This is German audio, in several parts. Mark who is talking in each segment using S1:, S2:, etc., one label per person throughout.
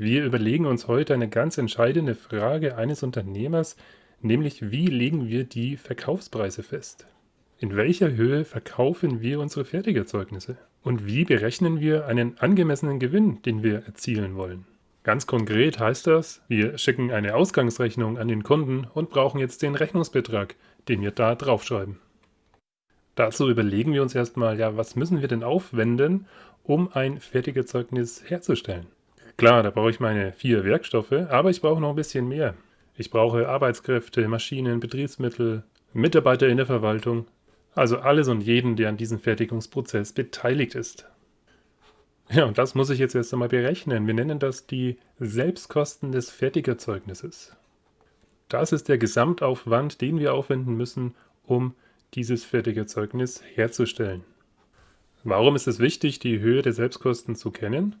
S1: Wir überlegen uns heute eine ganz entscheidende Frage eines Unternehmers, nämlich wie legen wir die Verkaufspreise fest? In welcher Höhe verkaufen wir unsere Fertigerzeugnisse? Und wie berechnen wir einen angemessenen Gewinn, den wir erzielen wollen? Ganz konkret heißt das, wir schicken eine Ausgangsrechnung an den Kunden und brauchen jetzt den Rechnungsbetrag, den wir da draufschreiben. Dazu überlegen wir uns erstmal, ja, was müssen wir denn aufwenden, um ein Fertigerzeugnis herzustellen? Klar, da brauche ich meine vier Werkstoffe, aber ich brauche noch ein bisschen mehr. Ich brauche Arbeitskräfte, Maschinen, Betriebsmittel, Mitarbeiter in der Verwaltung, also alles und jeden, der an diesem Fertigungsprozess beteiligt ist. Ja, und das muss ich jetzt erst einmal berechnen. Wir nennen das die Selbstkosten des Fertigerzeugnisses. Das ist der Gesamtaufwand, den wir aufwenden müssen, um dieses Fertigerzeugnis herzustellen. Warum ist es wichtig, die Höhe der Selbstkosten zu kennen?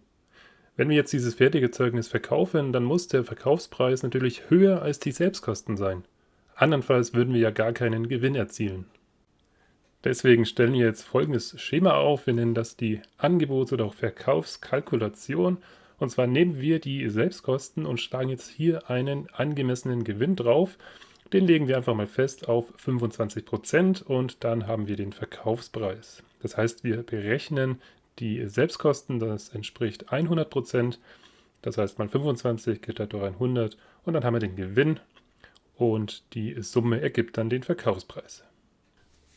S1: Wenn wir jetzt dieses fertige Zeugnis verkaufen, dann muss der Verkaufspreis natürlich höher als die Selbstkosten sein. Andernfalls würden wir ja gar keinen Gewinn erzielen. Deswegen stellen wir jetzt folgendes Schema auf. Wir nennen das die Angebots- oder auch Verkaufskalkulation. Und zwar nehmen wir die Selbstkosten und schlagen jetzt hier einen angemessenen Gewinn drauf. Den legen wir einfach mal fest auf 25% und dann haben wir den Verkaufspreis. Das heißt, wir berechnen die Selbstkosten, das entspricht 100%. Das heißt, mal 25 geteilt durch 100 und dann haben wir den Gewinn und die Summe ergibt dann den Verkaufspreis.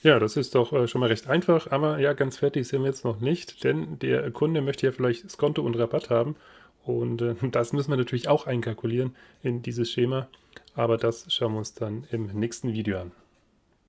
S1: Ja, das ist doch äh, schon mal recht einfach, aber ja, ganz fertig sind wir jetzt noch nicht, denn der Kunde möchte ja vielleicht Skonto und Rabatt haben und äh, das müssen wir natürlich auch einkalkulieren in dieses Schema, aber das schauen wir uns dann im nächsten Video an.